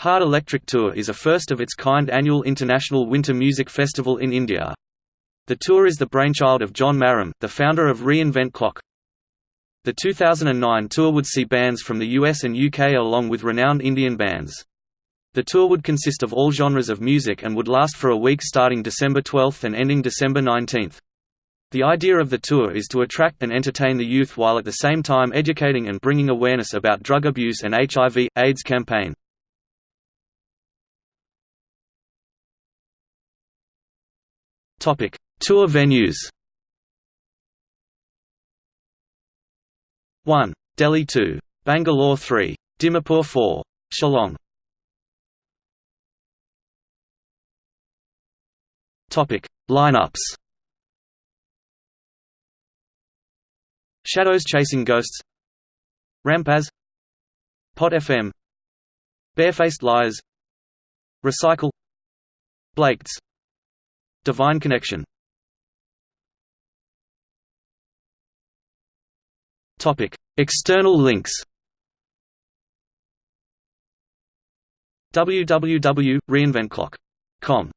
Hard Electric Tour is a first-of-its-kind annual international winter music festival in India. The tour is the brainchild of John Marram, the founder of Reinvent Clock. The 2009 tour would see bands from the US and UK along with renowned Indian bands. The tour would consist of all genres of music and would last for a week starting December 12 and ending December 19. The idea of the tour is to attract and entertain the youth while at the same time educating and bringing awareness about drug abuse and HIV, AIDS campaign. Topic: Tour venues. 1. Delhi 2. Bangalore 3. Dimapur 4. Shillong. Topic: Lineups. Shadows Chasing Ghosts Rampaz Pot FM Barefaced Liars Recycle Blakes Divine Connection. Topic: External links. www.reinventclock.com